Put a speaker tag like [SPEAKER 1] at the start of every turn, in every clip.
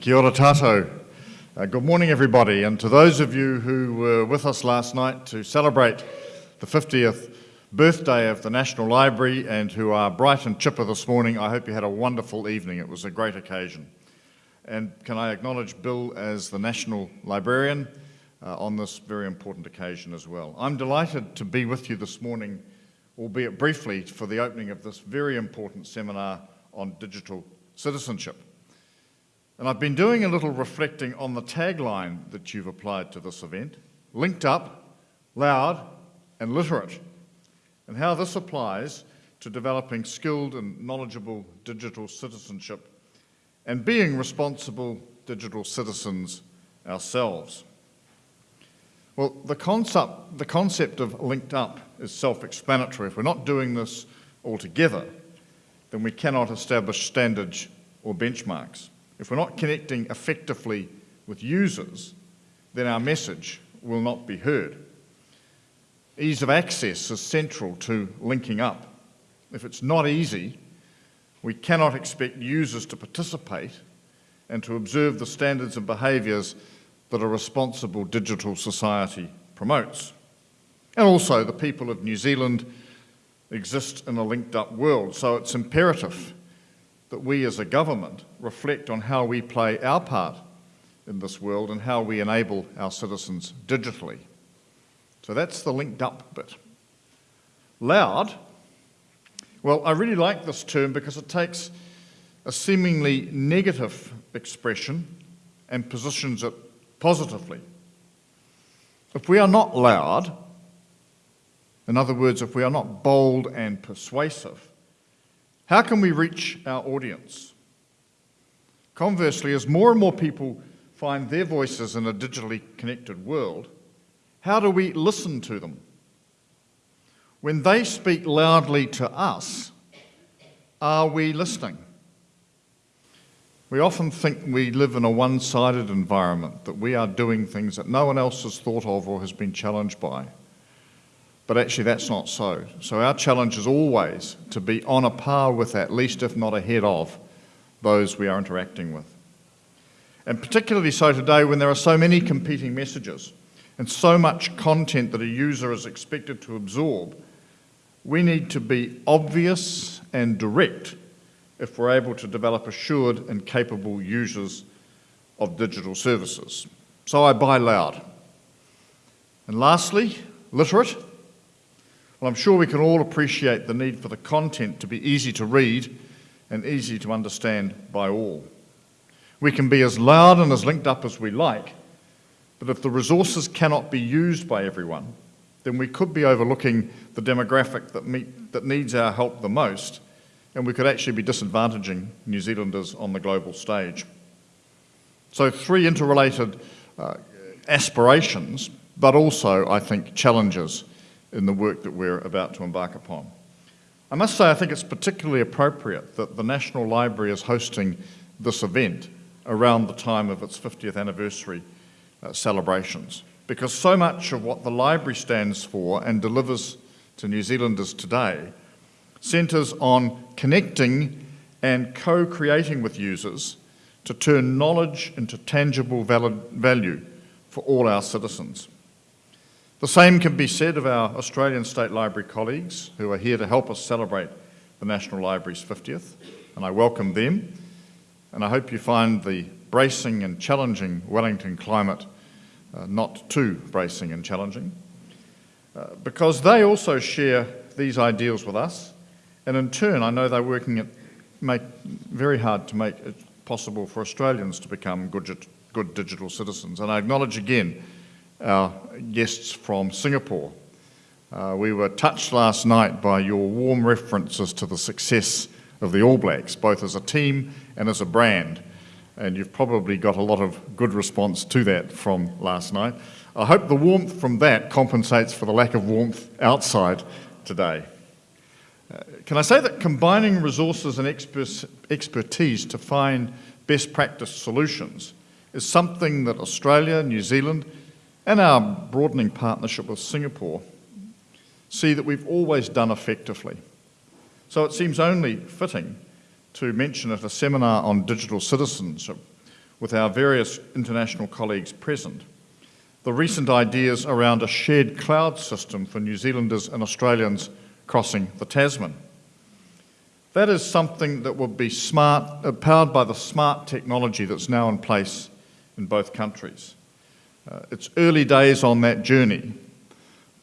[SPEAKER 1] Kia ora. Uh, good morning, everybody, and to those of you who were with us last night to celebrate the 50th birthday of the National Library and who are bright and chipper this morning, I hope you had a wonderful evening. It was a great occasion. And can I acknowledge Bill as the National Librarian uh, on this very important occasion as well. I'm delighted to be with you this morning, albeit briefly, for the opening of this very important seminar on digital citizenship. And I've been doing a little reflecting on the tagline that you've applied to this event, linked up, loud and literate, and how this applies to developing skilled and knowledgeable digital citizenship and being responsible digital citizens ourselves. Well, the concept, the concept of linked up is self-explanatory. If we're not doing this altogether, then we cannot establish standards or benchmarks. If we're not connecting effectively with users, then our message will not be heard. Ease of access is central to linking up. If it's not easy, we cannot expect users to participate and to observe the standards and behaviours that a responsible digital society promotes. And also the people of New Zealand exist in a linked up world, so it's imperative that we as a government reflect on how we play our part in this world and how we enable our citizens digitally. So that's the linked up bit. Loud, well, I really like this term because it takes a seemingly negative expression and positions it positively. If we are not loud, in other words, if we are not bold and persuasive, how can we reach our audience? Conversely, as more and more people find their voices in a digitally connected world, how do we listen to them? When they speak loudly to us, are we listening? We often think we live in a one-sided environment, that we are doing things that no one else has thought of or has been challenged by. But actually that's not so. So our challenge is always to be on a par with, at least if not ahead of, those we are interacting with. And particularly so today when there are so many competing messages and so much content that a user is expected to absorb, we need to be obvious and direct if we're able to develop assured and capable users of digital services. So I buy loud. And lastly, literate. Well, I'm sure we can all appreciate the need for the content to be easy to read and easy to understand by all. We can be as loud and as linked up as we like, but if the resources cannot be used by everyone, then we could be overlooking the demographic that, meet, that needs our help the most, and we could actually be disadvantaging New Zealanders on the global stage. So three interrelated uh, aspirations, but also, I think, challenges in the work that we're about to embark upon. I must say I think it's particularly appropriate that the National Library is hosting this event around the time of its 50th anniversary uh, celebrations because so much of what the library stands for and delivers to New Zealanders today centres on connecting and co-creating with users to turn knowledge into tangible value for all our citizens. The same can be said of our Australian State Library colleagues who are here to help us celebrate the National Library's 50th, and I welcome them. And I hope you find the bracing and challenging Wellington climate uh, not too bracing and challenging, uh, because they also share these ideals with us, and in turn I know they're working at make very hard to make it possible for Australians to become good, good digital citizens. And I acknowledge again our guests from Singapore. Uh, we were touched last night by your warm references to the success of the All Blacks, both as a team and as a brand. And you've probably got a lot of good response to that from last night. I hope the warmth from that compensates for the lack of warmth outside today. Uh, can I say that combining resources and expertise to find best practice solutions is something that Australia, New Zealand, and our broadening partnership with Singapore see that we've always done effectively. So it seems only fitting to mention at a seminar on digital citizenship with our various international colleagues present, the recent ideas around a shared cloud system for New Zealanders and Australians crossing the Tasman. That is something that will be smart, uh, powered by the smart technology that's now in place in both countries. Uh, it's early days on that journey,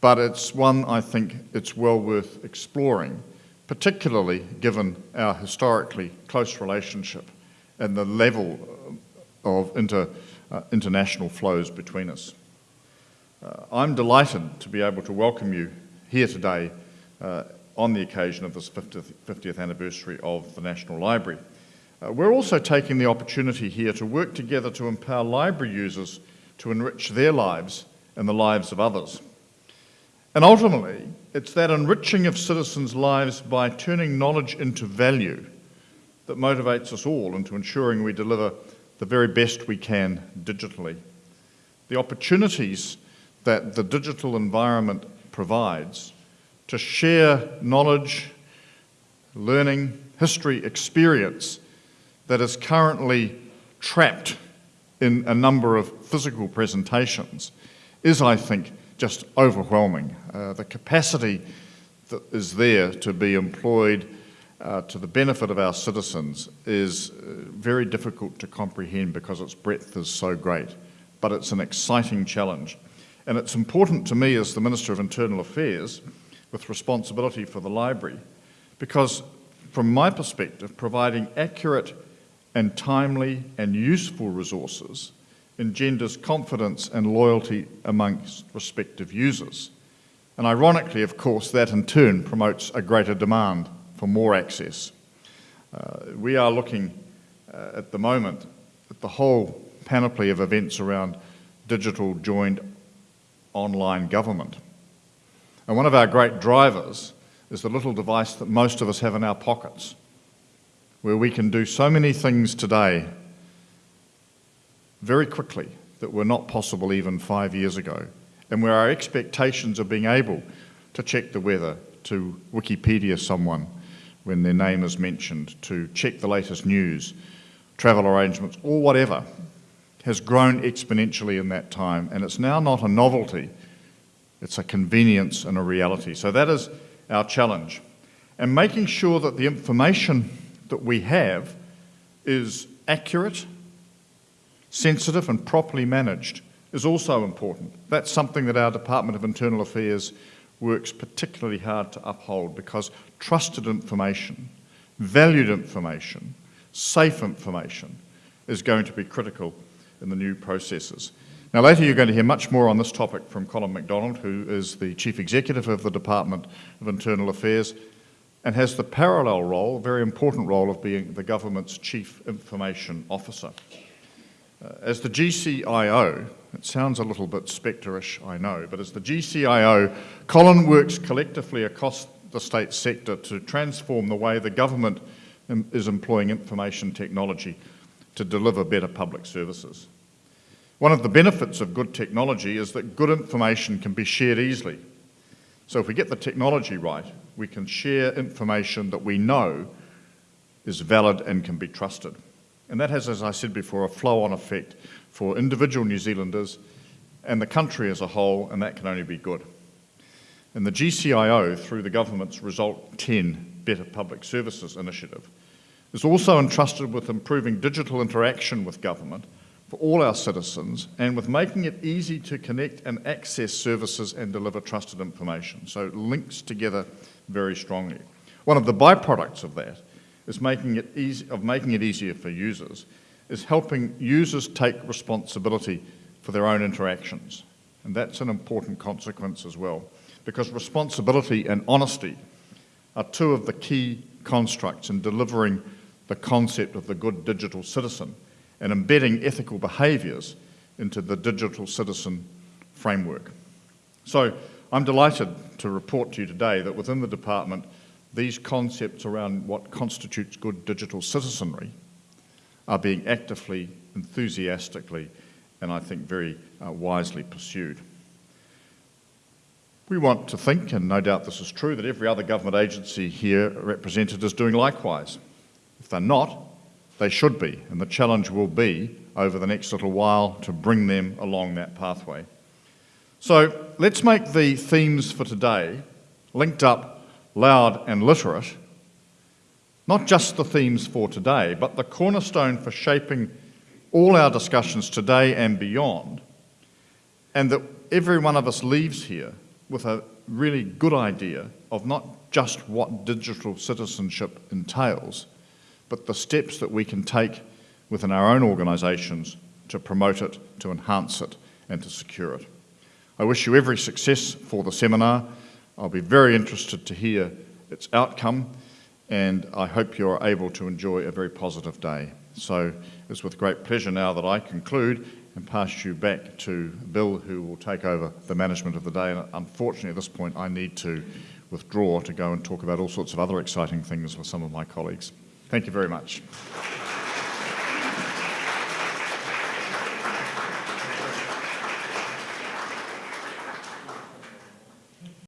[SPEAKER 1] but it's one I think it's well worth exploring, particularly given our historically close relationship and the level of inter, uh, international flows between us. Uh, I'm delighted to be able to welcome you here today uh, on the occasion of this 50th, 50th anniversary of the National Library. Uh, we're also taking the opportunity here to work together to empower library users to enrich their lives and the lives of others. And ultimately, it's that enriching of citizens' lives by turning knowledge into value that motivates us all into ensuring we deliver the very best we can digitally. The opportunities that the digital environment provides to share knowledge, learning, history, experience that is currently trapped in a number of physical presentations is, I think, just overwhelming. Uh, the capacity that is there to be employed uh, to the benefit of our citizens is uh, very difficult to comprehend because its breadth is so great. But it's an exciting challenge. And it's important to me as the Minister of Internal Affairs with responsibility for the library because from my perspective, providing accurate and timely and useful resources engenders confidence and loyalty amongst respective users. And ironically, of course, that in turn promotes a greater demand for more access. Uh, we are looking uh, at the moment at the whole panoply of events around digital joined online government. And one of our great drivers is the little device that most of us have in our pockets, where we can do so many things today very quickly that were not possible even five years ago, and where our expectations of being able to check the weather, to Wikipedia someone when their name is mentioned, to check the latest news, travel arrangements, or whatever, has grown exponentially in that time, and it's now not a novelty, it's a convenience and a reality. So that is our challenge. And making sure that the information that we have is accurate, sensitive and properly managed is also important. That's something that our Department of Internal Affairs works particularly hard to uphold because trusted information, valued information, safe information is going to be critical in the new processes. Now later you're going to hear much more on this topic from Colin MacDonald, who is the Chief Executive of the Department of Internal Affairs and has the parallel role, very important role, of being the government's Chief Information Officer. Uh, as the GCIO, it sounds a little bit spectre-ish, I know, but as the GCIO, Colin works collectively across the state sector to transform the way the government is employing information technology to deliver better public services. One of the benefits of good technology is that good information can be shared easily. So if we get the technology right, we can share information that we know is valid and can be trusted. And that has, as I said before, a flow-on effect for individual New Zealanders and the country as a whole, and that can only be good. And the GCIO, through the government's Result 10 Better Public Services initiative, is also entrusted with improving digital interaction with government for all our citizens and with making it easy to connect and access services and deliver trusted information. So it links together very strongly. One of the byproducts of that is making it easy, of making it easier for users is helping users take responsibility for their own interactions. And that's an important consequence as well, because responsibility and honesty are two of the key constructs in delivering the concept of the good digital citizen and embedding ethical behaviours into the digital citizen framework. So I'm delighted to report to you today that within the department, these concepts around what constitutes good digital citizenry are being actively, enthusiastically, and I think very uh, wisely pursued. We want to think, and no doubt this is true, that every other government agency here represented is doing likewise. If they're not, they should be, and the challenge will be over the next little while to bring them along that pathway. So let's make the themes for today linked up, loud and literate, not just the themes for today, but the cornerstone for shaping all our discussions today and beyond, and that every one of us leaves here with a really good idea of not just what digital citizenship entails, but the steps that we can take within our own organisations to promote it, to enhance it, and to secure it. I wish you every success for the seminar. I'll be very interested to hear its outcome, and I hope you're able to enjoy a very positive day. So it's with great pleasure now that I conclude and pass you back to Bill, who will take over the management of the day. And unfortunately, at this point, I need to withdraw to go and talk about all sorts of other exciting things with some of my colleagues. Thank you very much.